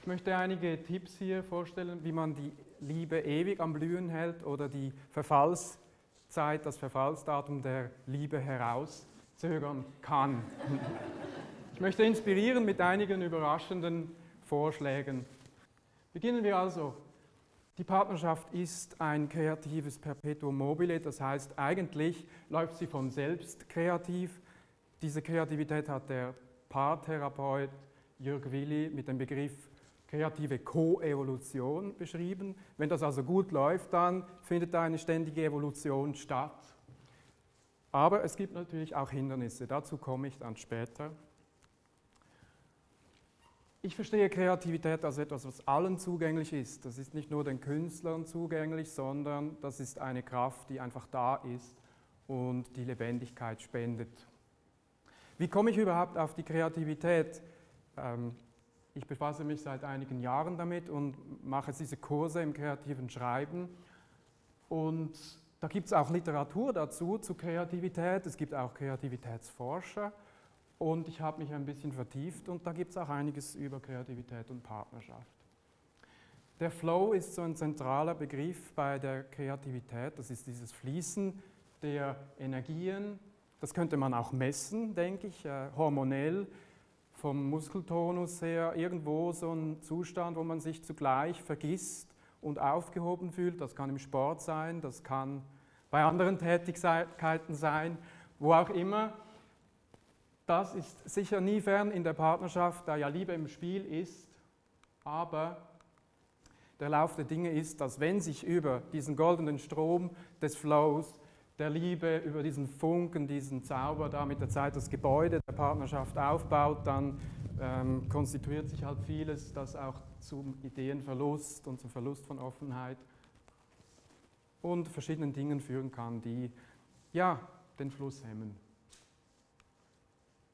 Ich möchte einige Tipps hier vorstellen, wie man die Liebe ewig am Blühen hält oder die Verfallszeit, das Verfallsdatum der Liebe herauszögern kann. Ich möchte inspirieren mit einigen überraschenden Vorschlägen. Beginnen wir also. Die Partnerschaft ist ein kreatives Perpetuum mobile, das heißt, eigentlich läuft sie von selbst kreativ. Diese Kreativität hat der Paartherapeut Jörg Willi mit dem Begriff kreative Koevolution beschrieben. Wenn das also gut läuft, dann findet da eine ständige Evolution statt. Aber es gibt natürlich auch Hindernisse, dazu komme ich dann später. Ich verstehe Kreativität als etwas, was allen zugänglich ist. Das ist nicht nur den Künstlern zugänglich, sondern das ist eine Kraft, die einfach da ist und die Lebendigkeit spendet. Wie komme ich überhaupt auf die Kreativität? Ich befasse mich seit einigen Jahren damit und mache diese Kurse im kreativen Schreiben. Und da gibt es auch Literatur dazu, zu Kreativität. Es gibt auch Kreativitätsforscher. Und ich habe mich ein bisschen vertieft und da gibt es auch einiges über Kreativität und Partnerschaft. Der Flow ist so ein zentraler Begriff bei der Kreativität. Das ist dieses Fließen der Energien. Das könnte man auch messen, denke ich, äh, hormonell, vom Muskeltonus her. Irgendwo so ein Zustand, wo man sich zugleich vergisst und aufgehoben fühlt. Das kann im Sport sein, das kann bei anderen Tätigkeiten sein, wo auch immer. Das ist sicher nie fern in der Partnerschaft, da ja Liebe im Spiel ist, aber der Lauf der Dinge ist, dass wenn sich über diesen goldenen Strom des Flows, der Liebe, über diesen Funken, diesen Zauber da mit der Zeit das Gebäude der Partnerschaft aufbaut, dann ähm, konstituiert sich halt vieles, das auch zum Ideenverlust und zum Verlust von Offenheit und verschiedenen Dingen führen kann, die ja den Fluss hemmen.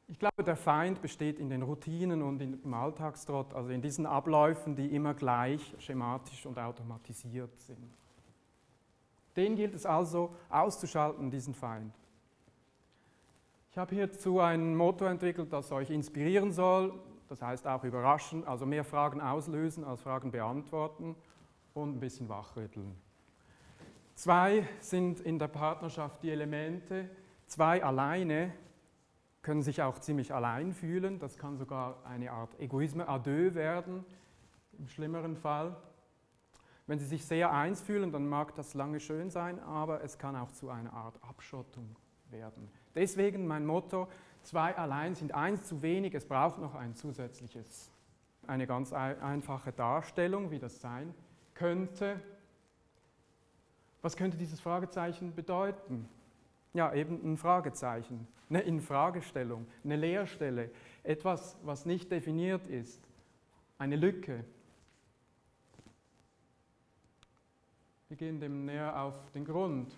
Ich glaube, der Feind besteht in den Routinen und im Alltagstrott, also in diesen Abläufen, die immer gleich schematisch und automatisiert sind. Den gilt es also auszuschalten, diesen Feind. Ich habe hierzu ein Motto entwickelt, das euch inspirieren soll, das heißt auch überraschen, also mehr Fragen auslösen als Fragen beantworten und ein bisschen wachrütteln. Zwei sind in der Partnerschaft die Elemente, zwei alleine können sich auch ziemlich allein fühlen. Das kann sogar eine Art Egoisme à deux werden, im schlimmeren Fall. Wenn sie sich sehr eins fühlen, dann mag das lange schön sein, aber es kann auch zu einer Art Abschottung werden. Deswegen mein Motto, zwei allein sind eins zu wenig, es braucht noch ein zusätzliches. Eine ganz einfache Darstellung, wie das sein könnte. Was könnte dieses Fragezeichen bedeuten? Ja, eben ein Fragezeichen, eine Infragestellung, eine Leerstelle, etwas, was nicht definiert ist, eine Lücke. Wir gehen dem näher auf den Grund.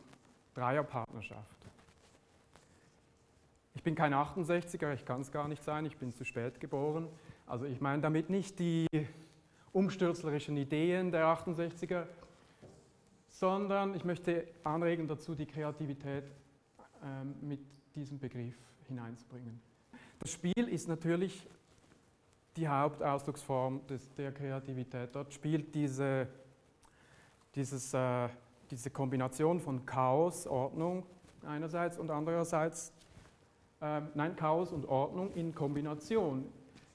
Dreierpartnerschaft. Ich bin kein 68er, ich kann es gar nicht sein, ich bin zu spät geboren. Also ich meine damit nicht die umstürzlerischen Ideen der 68er, sondern ich möchte anregen dazu, die Kreativität ähm, mit diesem Begriff hineinzubringen. Das Spiel ist natürlich die Hauptausdrucksform des, der Kreativität. Dort spielt diese, dieses, äh, diese Kombination von Chaos, Ordnung einerseits und andererseits, äh, nein, Chaos und Ordnung in Kombination.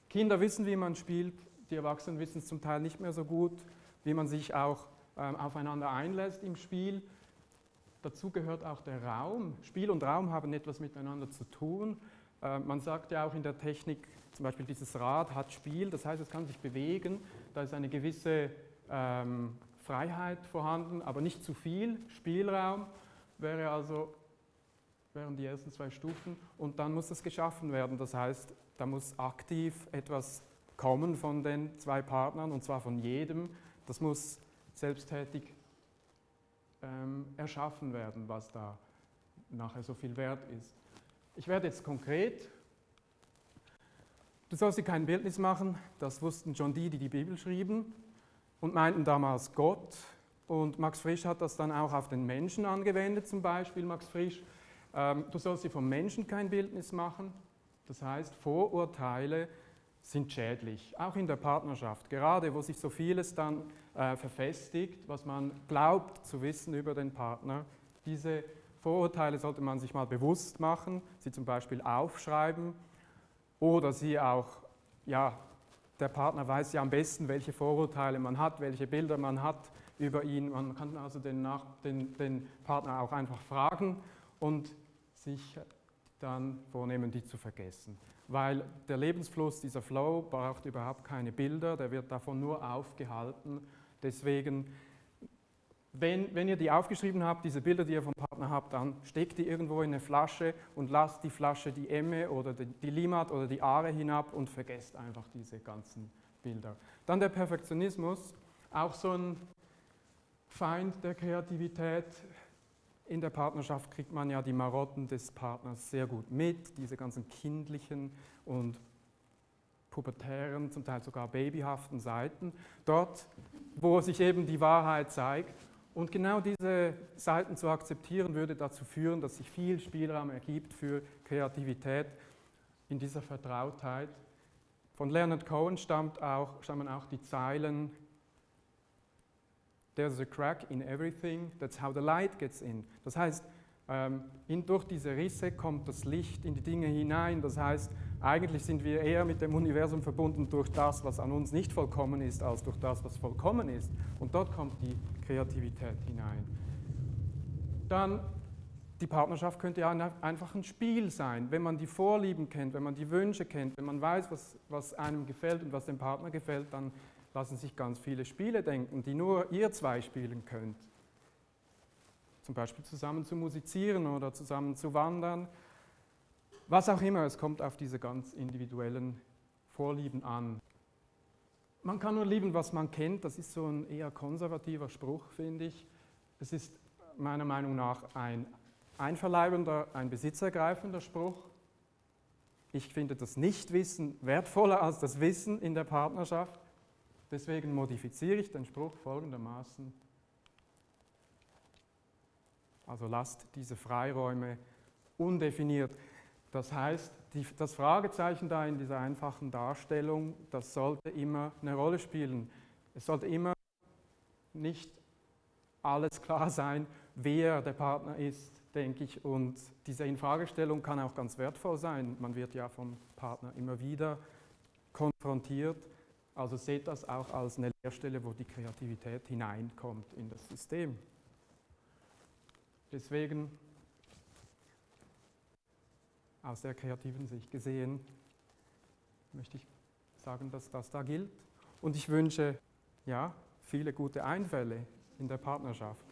Kinder wissen, wie man spielt, die Erwachsenen wissen es zum Teil nicht mehr so gut, wie man sich auch äh, aufeinander einlässt im Spiel. Dazu gehört auch der Raum. Spiel und Raum haben etwas miteinander zu tun. Äh, man sagt ja auch in der Technik, zum Beispiel dieses Rad hat Spiel, das heißt, es kann sich bewegen. Da ist eine gewisse ähm, Freiheit vorhanden, aber nicht zu viel. Spielraum wäre also, wären die ersten zwei Stufen. Und dann muss es geschaffen werden. Das heißt, da muss aktiv etwas kommen von den zwei Partnern, und zwar von jedem. Das muss selbsttätig ähm, erschaffen werden, was da nachher so viel wert ist. Ich werde jetzt konkret. Du sollst dir kein Bildnis machen, das wussten schon die, die die Bibel schrieben und meinten damals Gott. Und Max Frisch hat das dann auch auf den Menschen angewendet, zum Beispiel Max Frisch. Ähm, du sollst dir vom Menschen kein Bildnis machen, das heißt Vorurteile sind schädlich, auch in der Partnerschaft, gerade wo sich so vieles dann äh, verfestigt, was man glaubt zu wissen über den Partner. Diese Vorurteile sollte man sich mal bewusst machen, sie zum Beispiel aufschreiben oder sie auch, ja, der Partner weiß ja am besten, welche Vorurteile man hat, welche Bilder man hat über ihn. Man kann also den, Nach den, den Partner auch einfach fragen und sich dann vornehmen, die zu vergessen weil der Lebensfluss, dieser Flow, braucht überhaupt keine Bilder, der wird davon nur aufgehalten. Deswegen, wenn, wenn ihr die aufgeschrieben habt, diese Bilder, die ihr vom Partner habt, dann steckt die irgendwo in eine Flasche und lasst die Flasche die Emme oder die, die Limat oder die Aare hinab und vergesst einfach diese ganzen Bilder. Dann der Perfektionismus, auch so ein Feind der Kreativität, in der Partnerschaft kriegt man ja die Marotten des Partners sehr gut mit, diese ganzen kindlichen und pubertären, zum Teil sogar babyhaften Seiten. Dort, wo sich eben die Wahrheit zeigt. Und genau diese Seiten zu akzeptieren, würde dazu führen, dass sich viel Spielraum ergibt für Kreativität in dieser Vertrautheit. Von Leonard Cohen stammt auch, stammen auch die Zeilen, There's a crack in everything, that's how the light gets in. Das heißt, in, durch diese Risse kommt das Licht in die Dinge hinein. Das heißt, eigentlich sind wir eher mit dem Universum verbunden durch das, was an uns nicht vollkommen ist, als durch das, was vollkommen ist. Und dort kommt die Kreativität hinein. Dann die Partnerschaft könnte ja einfach ein Spiel sein. Wenn man die Vorlieben kennt, wenn man die Wünsche kennt, wenn man weiß, was, was einem gefällt und was dem Partner gefällt, dann lassen sich ganz viele Spiele denken, die nur ihr zwei spielen könnt. Zum Beispiel zusammen zu musizieren oder zusammen zu wandern. Was auch immer, es kommt auf diese ganz individuellen Vorlieben an. Man kann nur lieben, was man kennt. Das ist so ein eher konservativer Spruch, finde ich. Es ist meiner Meinung nach ein einverleibender, ein besitzergreifender Spruch. Ich finde das Nichtwissen wertvoller als das Wissen in der Partnerschaft. Deswegen modifiziere ich den Spruch folgendermaßen. Also lasst diese Freiräume undefiniert. Das heißt, die, das Fragezeichen da in dieser einfachen Darstellung, das sollte immer eine Rolle spielen. Es sollte immer nicht alles klar sein, wer der Partner ist, denke ich. Und diese Infragestellung kann auch ganz wertvoll sein. Man wird ja vom Partner immer wieder konfrontiert also seht das auch als eine Leerstelle, wo die Kreativität hineinkommt in das System. Deswegen, aus der kreativen Sicht gesehen, möchte ich sagen, dass das da gilt. Und ich wünsche ja, viele gute Einfälle in der Partnerschaft.